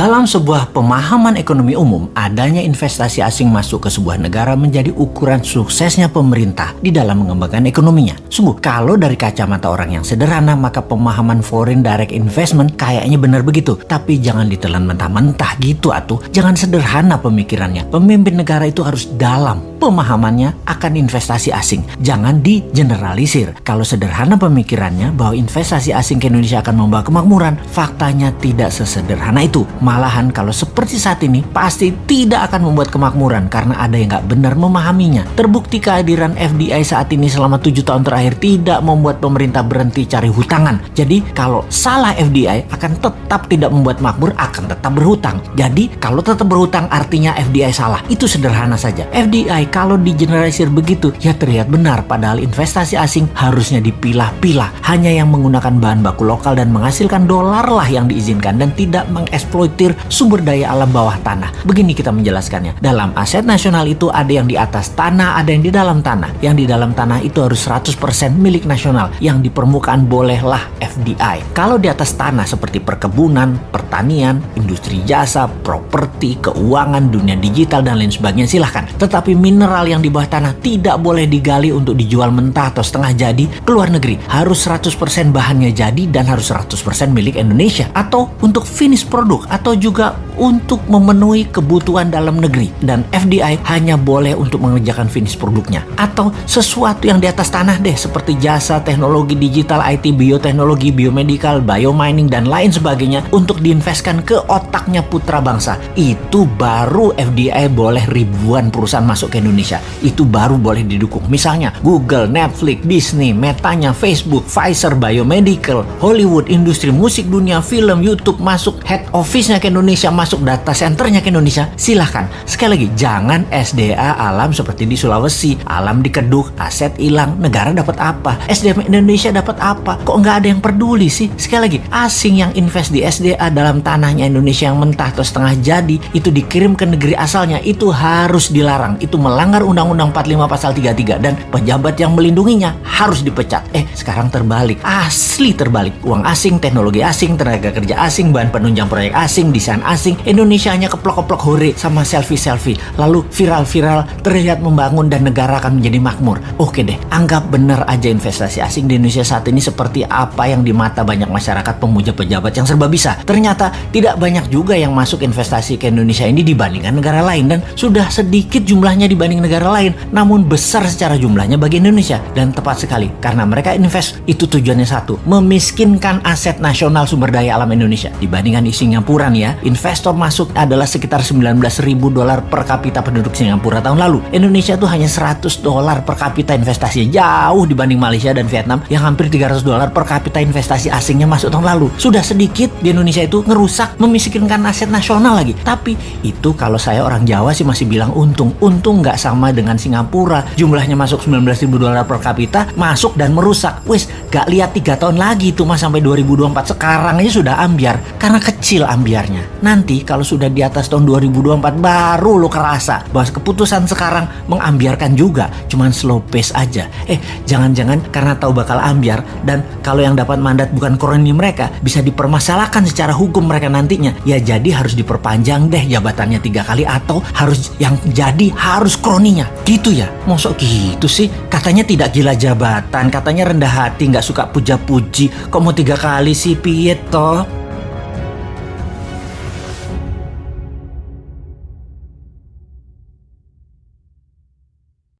Dalam sebuah pemahaman ekonomi umum, adanya investasi asing masuk ke sebuah negara menjadi ukuran suksesnya pemerintah di dalam mengembangkan ekonominya. Sungguh, kalau dari kacamata orang yang sederhana, maka pemahaman foreign direct investment kayaknya benar begitu. Tapi jangan ditelan mentah-mentah gitu atuh. Jangan sederhana pemikirannya. Pemimpin negara itu harus dalam pemahamannya akan investasi asing. Jangan digeneralisir. Kalau sederhana pemikirannya bahwa investasi asing ke Indonesia akan membawa kemakmuran, faktanya tidak sesederhana itu. Malahan kalau seperti saat ini pasti tidak akan membuat kemakmuran karena ada yang nggak benar memahaminya. Terbukti kehadiran FDI saat ini selama tujuh tahun terakhir tidak membuat pemerintah berhenti cari hutangan. Jadi kalau salah FDI akan tetap tidak membuat makmur akan tetap berhutang. Jadi kalau tetap berhutang artinya FDI salah. Itu sederhana saja. FDI kalau digeneralisir begitu ya terlihat benar padahal investasi asing harusnya dipilah-pilah. Hanya yang menggunakan bahan baku lokal dan menghasilkan dolar lah yang diizinkan dan tidak mengeksploitasi sumber daya alam bawah tanah. Begini kita menjelaskannya. Dalam aset nasional itu ada yang di atas tanah, ada yang di dalam tanah. Yang di dalam tanah itu harus 100% milik nasional. Yang di permukaan bolehlah FDI. Kalau di atas tanah seperti perkebunan, pertanian, industri jasa, properti, keuangan, dunia digital, dan lain sebagainya silahkan. Tetapi mineral yang di bawah tanah tidak boleh digali untuk dijual mentah atau setengah jadi ke luar negeri. Harus 100% bahannya jadi dan harus 100% milik Indonesia. Atau untuk finish produk atau juga untuk memenuhi kebutuhan dalam negeri dan FDI hanya boleh untuk mengerjakan finish produknya atau sesuatu yang di atas tanah deh seperti jasa, teknologi digital, IT, bioteknologi, biomedical, biomining dan lain sebagainya untuk diinvestkan ke otaknya putra bangsa. Itu baru FDI boleh ribuan perusahaan masuk ke Indonesia. Itu baru boleh didukung. Misalnya Google, Netflix, Disney, Metanya, Facebook, Pfizer, Biomedical, Hollywood, industri musik dunia, film, YouTube masuk head office ke Indonesia, masuk data centernya ke Indonesia, silahkan. Sekali lagi, jangan SDA alam seperti di Sulawesi, alam di Keduk, aset hilang, negara dapat apa? SDM Indonesia dapat apa? Kok nggak ada yang peduli sih? Sekali lagi, asing yang invest di SDA dalam tanahnya Indonesia yang mentah atau setengah jadi, itu dikirim ke negeri asalnya, itu harus dilarang. Itu melanggar Undang-Undang 45 Pasal 33 dan pejabat yang melindunginya harus dipecat. Eh, sekarang terbalik. Asli terbalik. Uang asing, teknologi asing, tenaga kerja asing, bahan penunjang proyek asing, asing, desain asing, Indonesia hanya keplok-keplok hore sama selfie-selfie. Lalu viral-viral terlihat membangun dan negara akan menjadi makmur. Oke deh, anggap benar aja investasi asing di Indonesia saat ini seperti apa yang di mata banyak masyarakat pemuja pejabat yang serba bisa. Ternyata tidak banyak juga yang masuk investasi ke Indonesia ini dibandingkan negara lain dan sudah sedikit jumlahnya dibanding negara lain, namun besar secara jumlahnya bagi Indonesia. Dan tepat sekali, karena mereka invest itu tujuannya satu, memiskinkan aset nasional sumber daya alam Indonesia dibandingkan di Singapura ya, investor masuk adalah sekitar 19 ribu dolar per kapita penduduk Singapura tahun lalu. Indonesia tuh hanya 100 dolar per kapita investasinya jauh dibanding Malaysia dan Vietnam yang hampir 300 dolar per kapita investasi asingnya masuk tahun lalu. Sudah sedikit di Indonesia itu ngerusak, memiskinkan aset nasional lagi. Tapi itu kalau saya orang Jawa sih masih bilang untung. Untung nggak sama dengan Singapura. Jumlahnya masuk 19 ribu dolar per kapita, masuk dan merusak. Wis, gak lihat tiga tahun lagi itu mas sampai 2024 sekarang aja sudah ambiar. Karena kecil ambiar bayarnya. Nanti kalau sudah di atas tahun 2024 baru lo kerasa bahwa keputusan sekarang mengambiarkan juga, cuman slow pace aja. Eh, jangan-jangan karena tahu bakal ambiar dan kalau yang dapat mandat bukan koroni mereka bisa dipermasalahkan secara hukum mereka nantinya. Ya jadi harus diperpanjang deh jabatannya tiga kali atau harus yang jadi harus kroninya. Gitu ya? Mosok gitu sih? Katanya tidak gila jabatan, katanya rendah hati, nggak suka puja-puji. Kok mau tiga kali sih, piet toh?